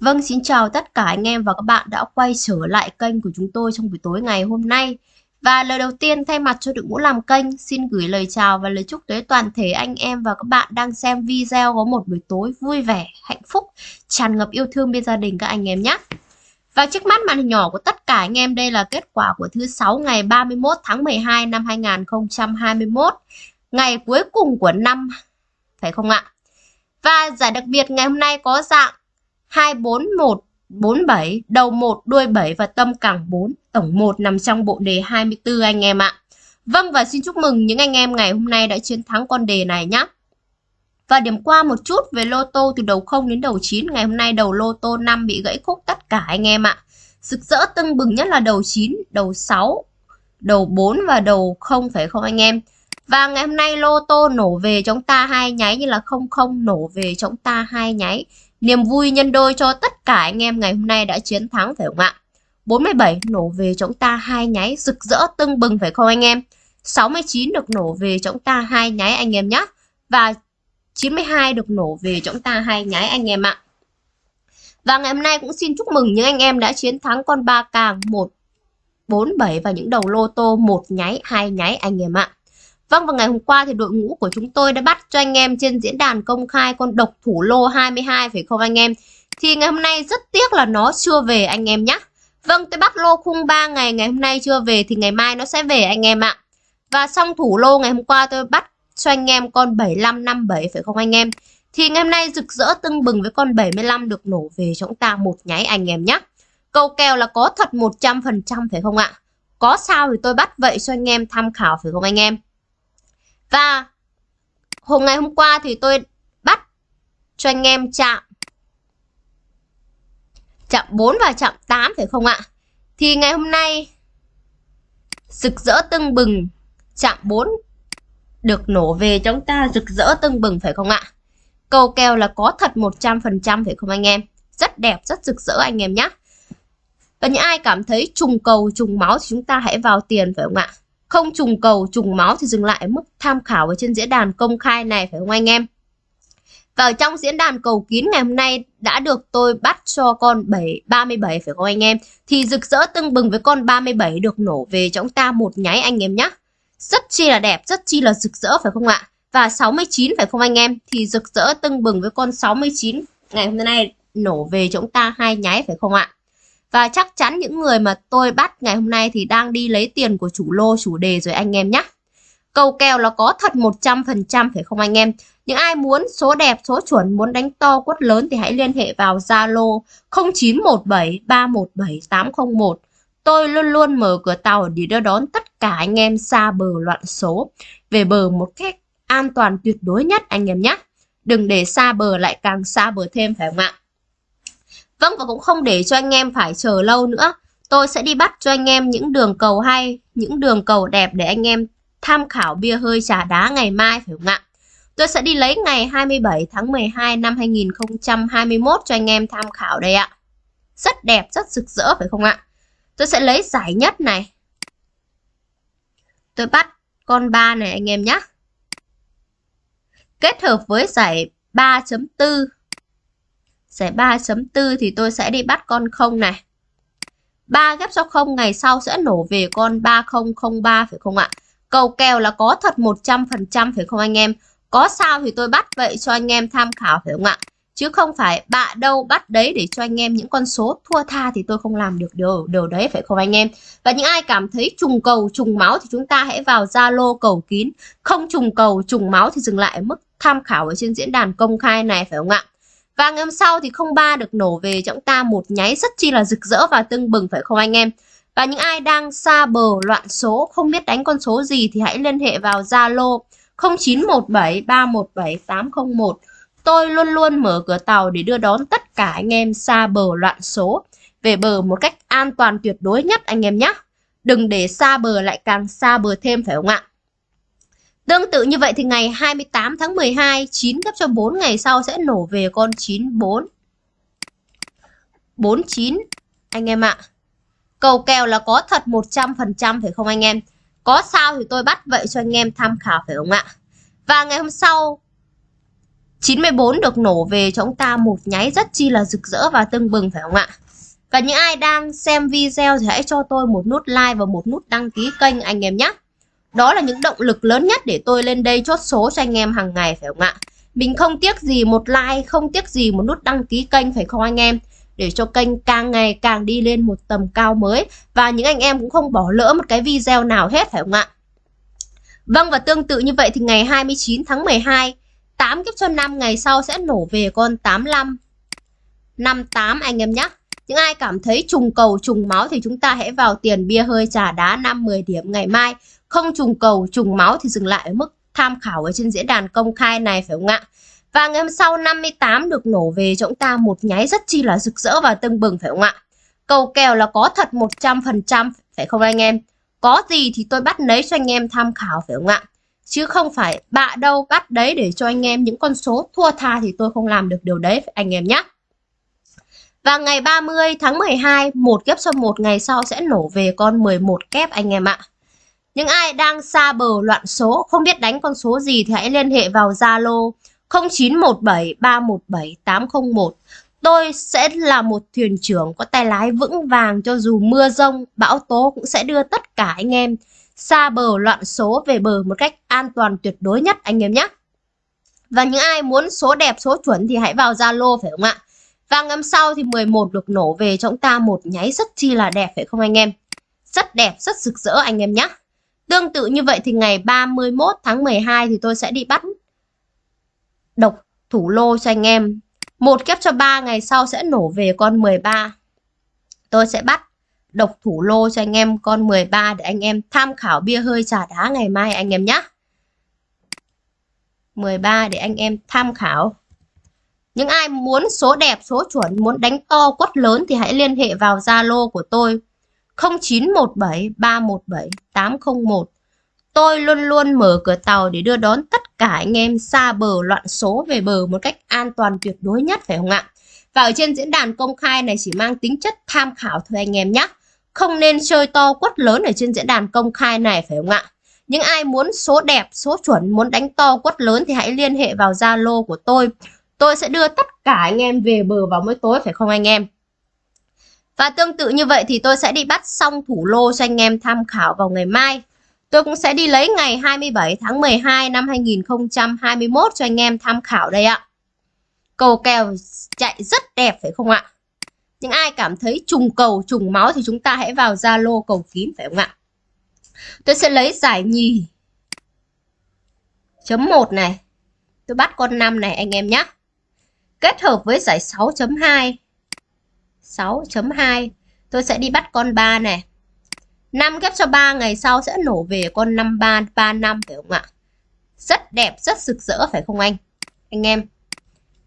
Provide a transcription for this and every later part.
Vâng, xin chào tất cả anh em và các bạn đã quay trở lại kênh của chúng tôi trong buổi tối ngày hôm nay. Và lời đầu tiên thay mặt cho đội ngũ làm kênh, xin gửi lời chào và lời chúc tới toàn thể anh em và các bạn đang xem video có một buổi tối vui vẻ, hạnh phúc, tràn ngập yêu thương bên gia đình các anh em nhé. Và trước mắt màn hình nhỏ của tất cả anh em đây là kết quả của thứ sáu ngày 31 tháng 12 năm 2021, ngày cuối cùng của năm, phải không ạ? Và giải đặc biệt ngày hôm nay có dạng 24147, đầu 1, đuôi 7 và tâm cẳng 4, tổng 1 nằm trong bộ đề 24 anh em ạ. Vâng và xin chúc mừng những anh em ngày hôm nay đã chiến thắng con đề này nhé. Và điểm qua một chút về lô tô từ đầu 0 đến đầu 9, ngày hôm nay đầu lô tô 5 bị gãy khúc tất cả anh em ạ. Rực rỡ tưng bừng nhất là đầu 9, đầu 6, đầu 4 và đầu 0 phải không anh em? Và ngày hôm nay lô tô nổ về chúng ta hai nháy như là 00 nổ về chúng ta hai nháy. Niềm vui nhân đôi cho tất cả anh em ngày hôm nay đã chiến thắng phải không ạ? 47 nổ về chúng ta hai nháy rực rỡ tưng bừng phải không anh em? 69 được nổ về chúng ta hai nháy anh em nhé. Và 92 được nổ về chúng ta hai nháy anh em ạ. Và ngày hôm nay cũng xin chúc mừng những anh em đã chiến thắng con ba càng 1 4 7 và những đầu lô tô một nháy, hai nháy anh em ạ. Vâng và ngày hôm qua thì đội ngũ của chúng tôi đã bắt cho anh em trên diễn đàn công khai con độc thủ lô 22 phải không anh em? Thì ngày hôm nay rất tiếc là nó chưa về anh em nhé. Vâng tôi bắt lô khung 3 ngày ngày hôm nay chưa về thì ngày mai nó sẽ về anh em ạ. Và xong thủ lô ngày hôm qua tôi bắt cho anh em con 7557 phải không anh em? Thì ngày hôm nay rực rỡ tưng bừng với con 75 được nổ về cho chúng ta một nháy anh em nhé. Câu kèo là có thật 100% phải không ạ? Có sao thì tôi bắt vậy cho anh em tham khảo, phải không anh em? Và hôm ngày hôm qua thì tôi bắt cho anh em chạm chạm 4 và chạm 8 phải không ạ? Thì ngày hôm nay rực rỡ tưng bừng chạm 4 được nổ về chúng ta rực rỡ tưng bừng phải không ạ? Cầu kèo là có thật 100% phải không anh em? Rất đẹp, rất rực rỡ anh em nhé. Và những ai cảm thấy trùng cầu, trùng máu thì chúng ta hãy vào tiền phải không ạ? Không trùng cầu, trùng máu thì dừng lại mức tham khảo ở trên diễn đàn công khai này phải không anh em? Và ở trong diễn đàn cầu kín ngày hôm nay đã được tôi bắt cho con 7 37 phải không anh em? Thì rực rỡ tưng bừng với con 37 được nổ về cho chúng ta một nháy anh em nhé. Rất chi là đẹp, rất chi là rực rỡ phải không ạ? Và 69 phải không anh em? Thì rực rỡ tưng bừng với con 69 ngày hôm nay nổ về cho chúng ta hai nháy phải không ạ? Và chắc chắn những người mà tôi bắt ngày hôm nay thì đang đi lấy tiền của chủ lô, chủ đề rồi anh em nhé. Cầu kèo là có thật 100% phải không anh em? Những ai muốn số đẹp, số chuẩn, muốn đánh to quất lớn thì hãy liên hệ vào Zalo 0917 317 801. Tôi luôn luôn mở cửa tàu để đưa đón tất cả anh em xa bờ loạn số về bờ một cách an toàn tuyệt đối nhất anh em nhé. Đừng để xa bờ lại càng xa bờ thêm phải không ạ? Vâng và cũng không để cho anh em phải chờ lâu nữa. Tôi sẽ đi bắt cho anh em những đường cầu hay, những đường cầu đẹp để anh em tham khảo bia hơi trà đá ngày mai phải không ạ? Tôi sẽ đi lấy ngày 27 tháng 12 năm 2021 cho anh em tham khảo đây ạ. Rất đẹp, rất rực rỡ phải không ạ? Tôi sẽ lấy giải nhất này. Tôi bắt con 3 này anh em nhé. Kết hợp với giải 3.4 Giải 3.4 thì tôi sẽ đi bắt con không này. 3 ghép cho không ngày sau sẽ nổ về con 3003 phải không ạ? Cầu kèo là có thật 100% phải không anh em? Có sao thì tôi bắt vậy cho anh em tham khảo phải không ạ? Chứ không phải bạ đâu bắt đấy để cho anh em những con số thua tha thì tôi không làm được điều, điều đấy phải không anh em? Và những ai cảm thấy trùng cầu, trùng máu thì chúng ta hãy vào Zalo cầu kín. Không trùng cầu, trùng máu thì dừng lại mức tham khảo ở trên diễn đàn công khai này phải không ạ? Và ngày hôm sau thì 03 được nổ về cho chúng ta một nháy rất chi là rực rỡ và tưng bừng, phải không anh em? Và những ai đang xa bờ loạn số, không biết đánh con số gì thì hãy liên hệ vào Zalo 0917 317 801. Tôi luôn luôn mở cửa tàu để đưa đón tất cả anh em xa bờ loạn số về bờ một cách an toàn tuyệt đối nhất anh em nhé. Đừng để xa bờ lại càng xa bờ thêm, phải không ạ? Tương tự như vậy thì ngày 28 tháng 12, 9 gấp cho 4 ngày sau sẽ nổ về con 94. 49 anh em ạ. Cầu kèo là có thật 100% phải không anh em? Có sao thì tôi bắt vậy cho anh em tham khảo phải không ạ? Và ngày hôm sau 94 được nổ về cho chúng ta một nháy rất chi là rực rỡ và tưng bừng phải không ạ? Và những ai đang xem video thì hãy cho tôi một nút like và một nút đăng ký kênh anh em nhé. Đó là những động lực lớn nhất để tôi lên đây chốt số cho anh em hàng ngày phải không ạ? Mình không tiếc gì một like, không tiếc gì một nút đăng ký kênh phải không anh em? Để cho kênh càng ngày càng đi lên một tầm cao mới Và những anh em cũng không bỏ lỡ một cái video nào hết phải không ạ? Vâng và tương tự như vậy thì ngày 29 tháng 12 8 kiếp cho 5 ngày sau sẽ nổ về con 85 58 anh em nhé những ai cảm thấy trùng cầu trùng máu thì chúng ta hãy vào tiền bia hơi trà đá 5-10 điểm ngày mai. Không trùng cầu trùng máu thì dừng lại ở mức tham khảo ở trên diễn đàn công khai này phải không ạ? Và ngày hôm sau 58 được nổ về cho chúng ta một nháy rất chi là rực rỡ và tưng bừng phải không ạ? Cầu kèo là có thật 100% phải không anh em? Có gì thì tôi bắt lấy cho anh em tham khảo phải không ạ? Chứ không phải bạ đâu bắt đấy để cho anh em những con số thua tha thì tôi không làm được điều đấy anh em nhé. Và ngày 30 tháng 12, một kép cho một ngày sau sẽ nổ về con 11 kép anh em ạ. Những ai đang xa bờ loạn số, không biết đánh con số gì thì hãy liên hệ vào Zalo 0917 317 801. Tôi sẽ là một thuyền trưởng có tay lái vững vàng cho dù mưa rông, bão tố cũng sẽ đưa tất cả anh em xa bờ loạn số về bờ một cách an toàn tuyệt đối nhất anh em nhé. Và những ai muốn số đẹp, số chuẩn thì hãy vào Zalo phải không ạ? Và ngắm sau thì 11 được nổ về cho chúng ta một nháy rất chi là đẹp phải không anh em? Rất đẹp, rất rực rỡ anh em nhé. Tương tự như vậy thì ngày 31 tháng 12 thì tôi sẽ đi bắt độc thủ lô cho anh em. Một kép cho 3 ngày sau sẽ nổ về con 13. Tôi sẽ bắt độc thủ lô cho anh em con 13 để anh em tham khảo bia hơi trà đá ngày mai anh em nhé. 13 để anh em tham khảo. Những ai muốn số đẹp, số chuẩn, muốn đánh to quất lớn thì hãy liên hệ vào Zalo của tôi 0917 317 801. Tôi luôn luôn mở cửa tàu để đưa đón tất cả anh em xa bờ loạn số về bờ một cách an toàn tuyệt đối nhất phải không ạ? Và ở trên diễn đàn công khai này chỉ mang tính chất tham khảo thôi anh em nhé. Không nên chơi to quất lớn ở trên diễn đàn công khai này phải không ạ? Những ai muốn số đẹp, số chuẩn, muốn đánh to quất lớn thì hãy liên hệ vào Zalo của tôi tôi sẽ đưa tất cả anh em về bờ vào mỗi tối phải không anh em? Và tương tự như vậy thì tôi sẽ đi bắt xong thủ lô cho anh em tham khảo vào ngày mai. Tôi cũng sẽ đi lấy ngày 27 tháng 12 năm 2021 cho anh em tham khảo đây ạ. Cầu kèo chạy rất đẹp phải không ạ? Những ai cảm thấy trùng cầu, trùng máu thì chúng ta hãy vào Zalo cầu kín phải không ạ? Tôi sẽ lấy giải nhì chấm 1 này. Tôi bắt con 5 này anh em nhé kết hợp với giải 6.2 6.2 tôi sẽ đi bắt con 3 này 5 ghép cho 3 ngày sau sẽ nổ về con 53 35 phải không ạ rất đẹp rất rực rỡ phải không anh anh em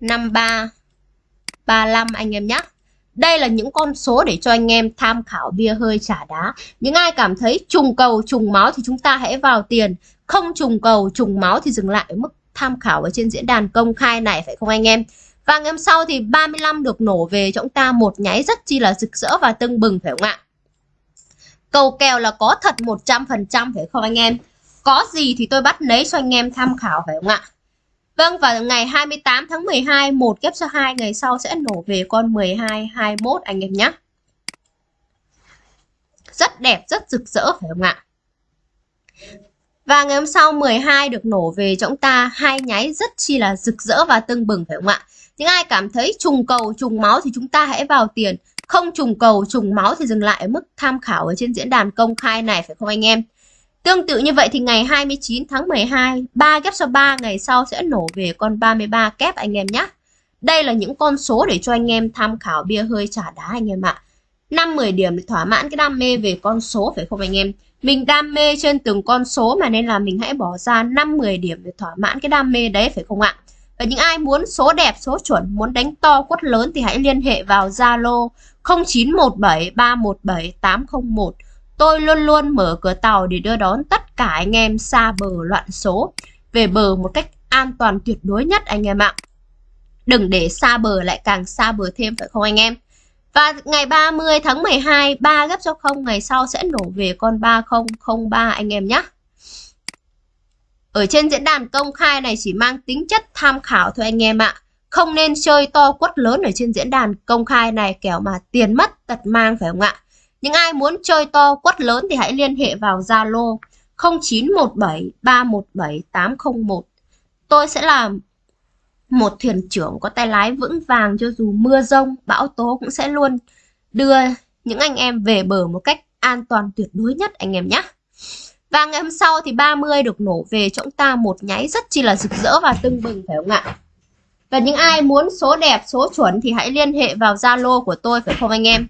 53 35 anh em nhé đây là những con số để cho anh em tham khảo bia hơi trả đá. Những ai cảm thấy trùng cầu, trùng máu thì chúng ta hãy vào tiền. Không trùng cầu, trùng máu thì dừng lại ở mức tham khảo ở trên diễn đàn công khai này phải không anh em? Và ngày hôm sau thì 35 được nổ về cho chúng ta một nháy rất chi là rực rỡ và tưng bừng phải không ạ? Cầu kèo là có thật 100% phải không anh em? Có gì thì tôi bắt lấy cho anh em tham khảo phải không ạ? Vâng và ngày 28 tháng 12 một kép cho hai ngày sau sẽ nổ về con 12 21 anh em nhé. Rất đẹp, rất rực rỡ phải không ạ? Và ngày hôm sau 12 được nổ về cho chúng ta hai nháy rất chi là rực rỡ và tưng bừng phải không ạ? Những ai cảm thấy trùng cầu, trùng máu thì chúng ta hãy vào tiền. Không trùng cầu, trùng máu thì dừng lại ở mức tham khảo ở trên diễn đàn công khai này phải không anh em? Tương tự như vậy thì ngày 29 tháng 12, 3 kép sau 3 ngày sau sẽ nổ về con 33 kép anh em nhé. Đây là những con số để cho anh em tham khảo bia hơi trả đá anh em ạ. 5-10 điểm để thỏa mãn cái đam mê về con số phải không anh em? Mình đam mê trên từng con số mà nên là mình hãy bỏ ra 5-10 điểm để thỏa mãn cái đam mê đấy phải không ạ? Và những ai muốn số đẹp, số chuẩn, muốn đánh to quất lớn thì hãy liên hệ vào Zalo 0917 317 801. Tôi luôn luôn mở cửa tàu để đưa đón tất cả anh em xa bờ loạn số về bờ một cách an toàn tuyệt đối nhất anh em ạ. Đừng để xa bờ lại càng xa bờ thêm phải không anh em? Và ngày 30 tháng 12, 3 gấp cho 0 ngày sau sẽ nổ về con 3003 anh em nhé ở trên diễn đàn công khai này chỉ mang tính chất tham khảo thôi anh em ạ. Không nên chơi to quất lớn ở trên diễn đàn công khai này kẻo mà tiền mất tật mang phải không ạ? Những ai muốn chơi to quất lớn thì hãy liên hệ vào Zalo 0917 317 801. Tôi sẽ là một thuyền trưởng có tay lái vững vàng cho dù mưa rông, bão tố cũng sẽ luôn đưa những anh em về bờ một cách an toàn tuyệt đối nhất anh em nhé. Và ngày hôm sau thì 30 được nổ về cho chúng ta một nháy rất chi là rực rỡ và tưng bừng phải không ạ? Và những ai muốn số đẹp, số chuẩn thì hãy liên hệ vào Zalo của tôi phải không anh em?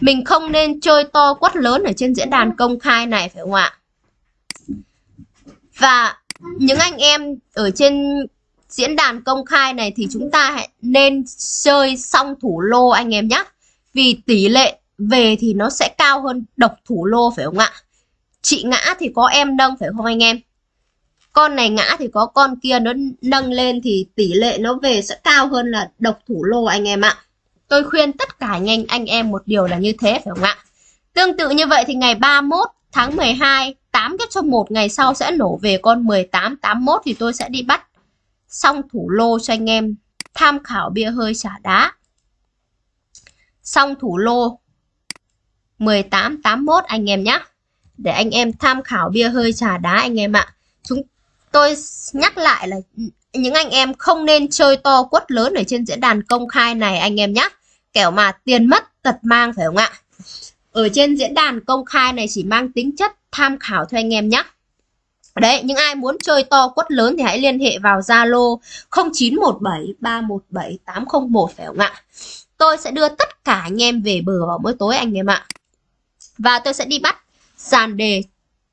Mình không nên chơi to quất lớn ở trên diễn đàn công khai này phải không ạ? Và những anh em ở trên diễn đàn công khai này thì chúng ta hãy nên chơi song thủ lô anh em nhé. Vì tỷ lệ về thì nó sẽ cao hơn độc thủ lô phải không ạ? Chị ngã thì có em nâng phải không anh em? Con này ngã thì có con kia nó nâng lên thì tỷ lệ nó về sẽ cao hơn là độc thủ lô anh em ạ. Tôi khuyên tất cả anh anh, em một điều là như thế phải không ạ? Tương tự như vậy thì ngày 31 tháng 12 8 kết cho một ngày sau sẽ nổ về con 18 81 thì tôi sẽ đi bắt xong thủ lô cho anh em tham khảo bia hơi xả đá. Xong thủ lô 18 81 anh em nhé. Để anh em tham khảo bia hơi trà đá anh em ạ. Chúng tôi nhắc lại là những anh em không nên chơi to quất lớn ở trên diễn đàn công khai này anh em nhé. Kẻo mà tiền mất tật mang phải không ạ? Ở trên diễn đàn công khai này chỉ mang tính chất tham khảo thôi anh em nhé. Đấy, những ai muốn chơi to quất lớn thì hãy liên hệ vào Zalo 0917 317 801 phải không ạ? Tôi sẽ đưa tất cả anh em về bờ vào mỗi tối anh em ạ. Và tôi sẽ đi bắt dàn đề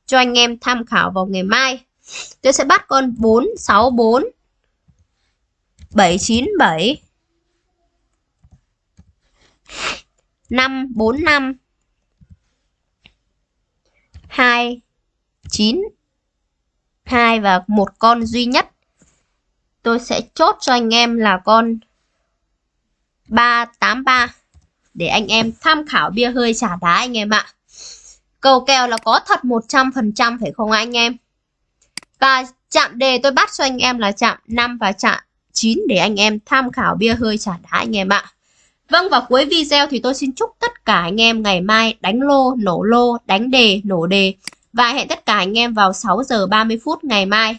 cho anh em tham khảo vào ngày mai. Tôi sẽ bắt con 464 797 545 2 9 2 và một con duy nhất. Tôi sẽ chốt cho anh em là con 383 để anh em tham khảo bia hơi trả đá anh em ạ. Cầu kèo là có thật 100% phải không anh em? Và chạm đề tôi bắt cho anh em là chạm 5 và chạm 9 để anh em tham khảo bia hơi trả đá anh em ạ. Vâng và cuối video thì tôi xin chúc tất cả anh em ngày mai đánh lô, nổ lô, đánh đề, nổ đề và hẹn tất cả anh em vào 6 giờ 30 phút ngày mai.